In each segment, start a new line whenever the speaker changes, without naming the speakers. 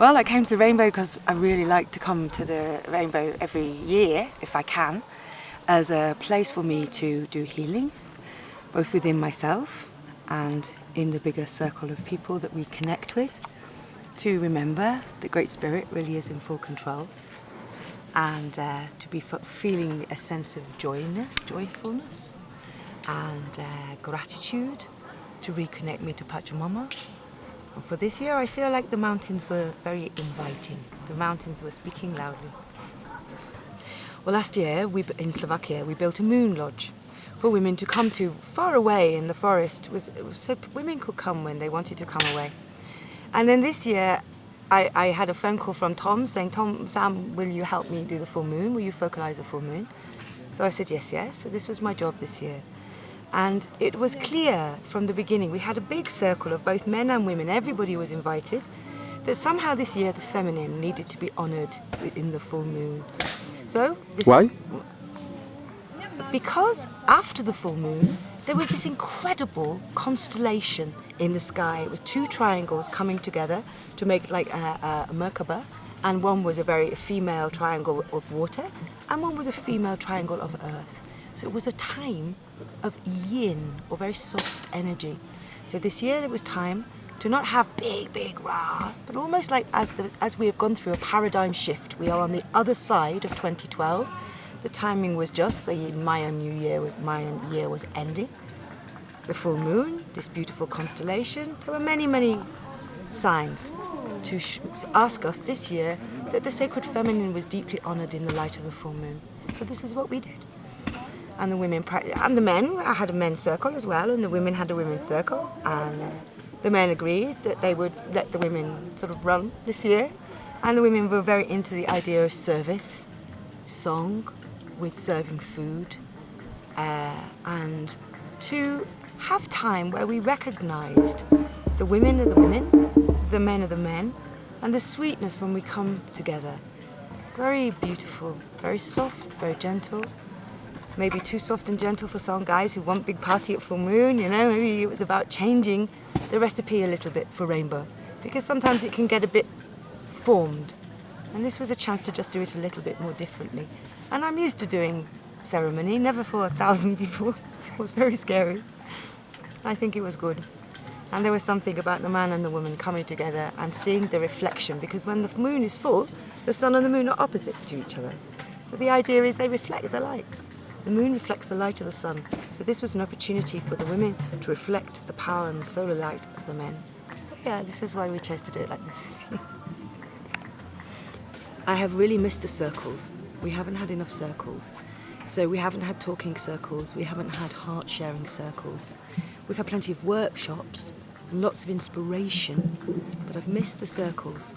Well, I came to the Rainbow because I really like to come to the Rainbow every year, if I can, as a place for me to do healing, both within myself and in the bigger circle of people that we connect with, to remember the Great Spirit really is in full control, and uh, to be feeling a sense of joyness, joyfulness, and uh, gratitude to reconnect me to Pachamama for this year I feel like the mountains were very inviting. The mountains were speaking loudly. Well last year we, in Slovakia we built a moon lodge for women to come to far away in the forest was, so women could come when they wanted to come away. And then this year I, I had a phone call from Tom saying, Tom, Sam, will you help me do the full moon? Will you focalize the full moon? So I said, yes, yes. So this was my job this year. And it was clear from the beginning, we had a big circle of both men and women, everybody was invited, that somehow this year the feminine needed to be honoured in the full moon. So
Why?
because after the full moon, there was this incredible constellation in the sky. It was two triangles coming together to make like a, a Merkaba, and one was a very female triangle of water, and one was a female triangle of earth. So it was a time of yin, or very soft energy. So this year it was time to not have big, big rah, but almost like as, the, as we have gone through a paradigm shift, we are on the other side of 2012. The timing was just, the Mayan New Year was, Mayan year was ending. The full moon, this beautiful constellation, there were many, many signs to, to ask us this year that the sacred feminine was deeply honored in the light of the full moon. So this is what we did and the women and the men. I had a men's circle as well, and the women had a women's circle, and the men agreed that they would let the women sort of run this year, and the women were very into the idea of service, song, with serving food, uh, and to have time where we recognised the women are the women, the men are the men, and the sweetness when we come together. Very beautiful, very soft, very gentle, maybe too soft and gentle for some guys who want big party at full moon, you know, maybe it was about changing the recipe a little bit for rainbow because sometimes it can get a bit formed and this was a chance to just do it a little bit more differently. And I'm used to doing ceremony, never for a thousand people. it was very scary. I think it was good. And there was something about the man and the woman coming together and seeing the reflection because when the moon is full, the sun and the moon are opposite to each other. So the idea is they reflect the light. The moon reflects the light of the sun, so this was an opportunity for the women to reflect the power and the solar light of the men. So yeah, this is why we chose to do it like this. I have really missed the circles. We haven't had enough circles. So we haven't had talking circles, we haven't had heart-sharing circles. We've had plenty of workshops, and lots of inspiration, but I've missed the circles.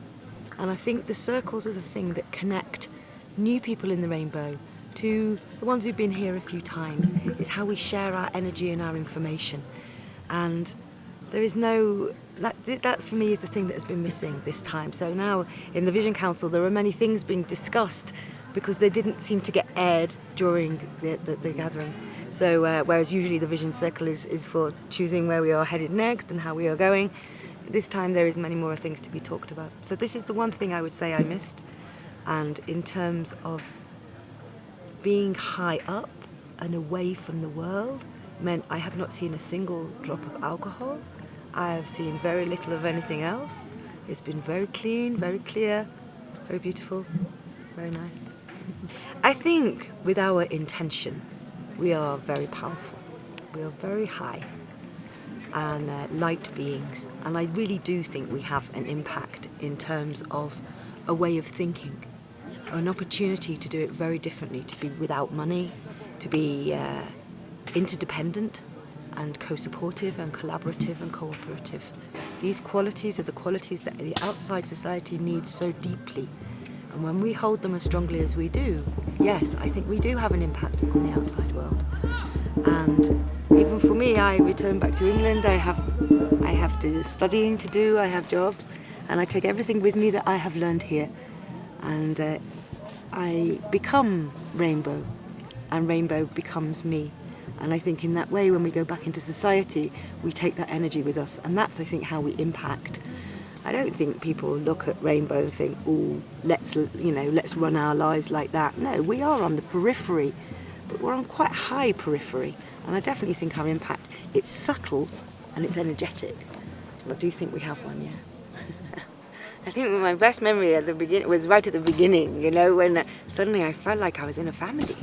And I think the circles are the thing that connect new people in the rainbow to the ones who've been here a few times is how we share our energy and our information. And there is no, that, that for me is the thing that has been missing this time. So now in the Vision Council there are many things being discussed because they didn't seem to get aired during the, the, the gathering. So uh, whereas usually the Vision Circle is, is for choosing where we are headed next and how we are going, this time there is many more things to be talked about. So this is the one thing I would say I missed. And in terms of being high up and away from the world meant I have not seen a single drop of alcohol. I have seen very little of anything else. It's been very clean, very clear, very beautiful, very nice. I think with our intention, we are very powerful. We are very high and uh, light beings. And I really do think we have an impact in terms of a way of thinking an opportunity to do it very differently, to be without money, to be uh, interdependent and co-supportive and collaborative and cooperative. These qualities are the qualities that the outside society needs so deeply. And when we hold them as strongly as we do, yes, I think we do have an impact on the outside world. And even for me, I return back to England, I have, I have to studying to do, I have jobs, and I take everything with me that I have learned here. And uh, I become rainbow and rainbow becomes me. And I think in that way, when we go back into society, we take that energy with us. And that's, I think, how we impact. I, don't think people look at rainbow and think, oh, let's, you know, let's run our lives like that. No, we are on the periphery, but we're on quite high periphery. And I definitely think our impact, it's subtle and it's energetic. And I do think we have one, yeah. I think my best memory at the beginning was right at the beginning, you know, when uh, suddenly I felt like I was in a family.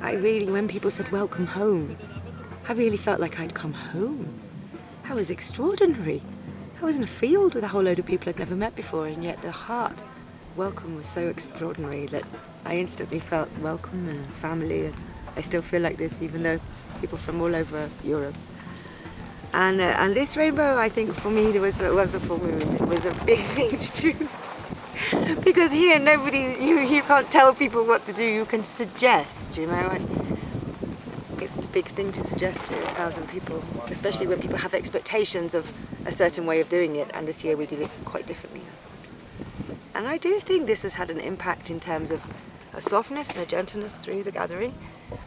I really, when people said, welcome home, I really felt like I'd come home. That was extraordinary. I was in a field with a whole load of people I'd never met before and yet the heart welcome was so extraordinary that I instantly felt welcome and family and I still feel like this even though people from all over Europe. And, uh, and this rainbow, I think for me, there was, was the full moon. It was a big thing to do. because here nobody, you, you can't tell people what to do, you can suggest, you know. And it's a big thing to suggest to a thousand people, especially when people have expectations of a certain way of doing it, and this year we did it quite differently. And I do think this has had an impact in terms of a softness and a gentleness through the gathering,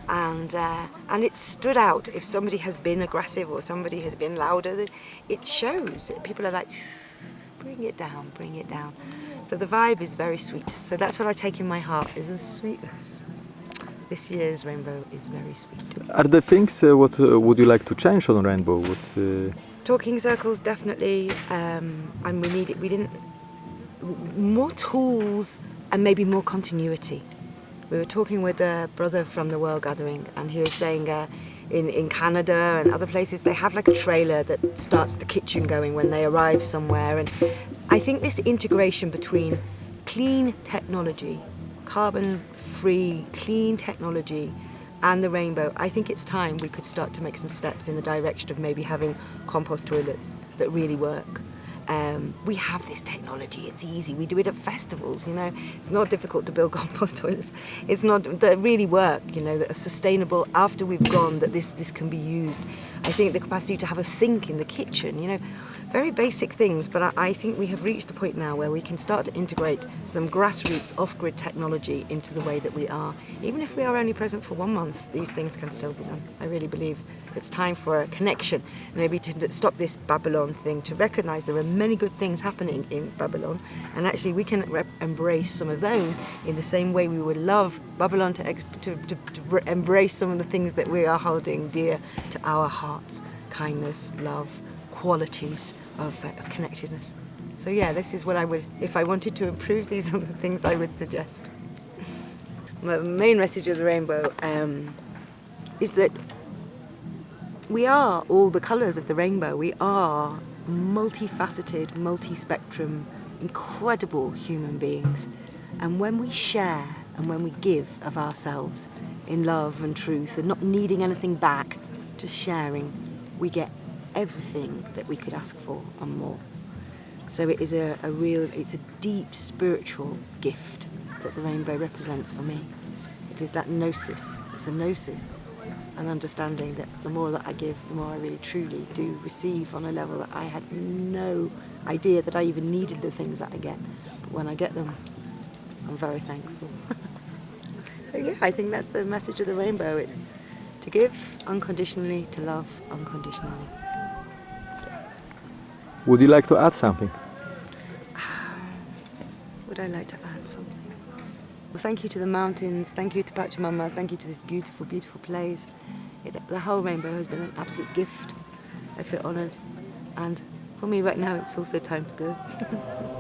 and uh, and it stood out. If somebody has been aggressive or somebody has been louder, it shows. People are like, bring it down, bring it down. So the vibe is very sweet. So that's what I take in my heart, is a sweetness. This year's rainbow is very sweet.
Are there things, uh, what uh, would you like to change on rainbow? Uh...
Talking circles, definitely. Um, and we need it, we didn't, more tools and maybe more continuity. We were talking with a brother from the World Gathering and he was saying uh, in, in Canada and other places they have like a trailer that starts the kitchen going when they arrive somewhere and I think this integration between clean technology, carbon-free, clean technology and the rainbow, I think it's time we could start to make some steps in the direction of maybe having compost toilets that really work. Um, we have this technology, it's easy, we do it at festivals, you know, it's not difficult to build compost toilets. It's not, that really work, you know, that are sustainable after we've gone, that this, this can be used. I think the capacity to have a sink in the kitchen, you know, very basic things, but I, I, think we have reached the point now where we can start to integrate some grassroots off-grid technology into the way that we are. Even if we are only present for one month, these things can still be done. I really believe it's time for a connection, maybe to stop this Babylon thing, to recognize there are many good things happening in Babylon, and actually we can embrace some of those in the same way we would love Babylon to, to, to, to embrace some of the things that we are holding dear to our hearts, kindness, love, qualities of, uh, of connectedness. So yeah, this is what I would, if I wanted to improve, these are the things I would suggest. the main message of the rainbow um, is that we are all the colours of the rainbow. We are multifaceted, multi-spectrum, incredible human beings. And when we share and when we give of ourselves in love and truth and not needing anything back, just sharing, we get everything that we could ask for and more. So it is a, a real, it's a deep spiritual gift that the rainbow represents for me. It is that gnosis, it's a gnosis, an understanding that the more that I give, the more I really truly do receive on a level that I had no idea that I even needed the things that I get. But when I get them, I'm very thankful. so yeah, I think that's the message of the rainbow. It's to give unconditionally, to love unconditionally.
Would you like to add something?
Ah, would I like to add something? Well, thank you to the mountains, thank you to Pachamama, thank you to this beautiful, beautiful place. It, the whole rainbow has been an absolute gift. I feel honoured. And for me right now, it's also time to go.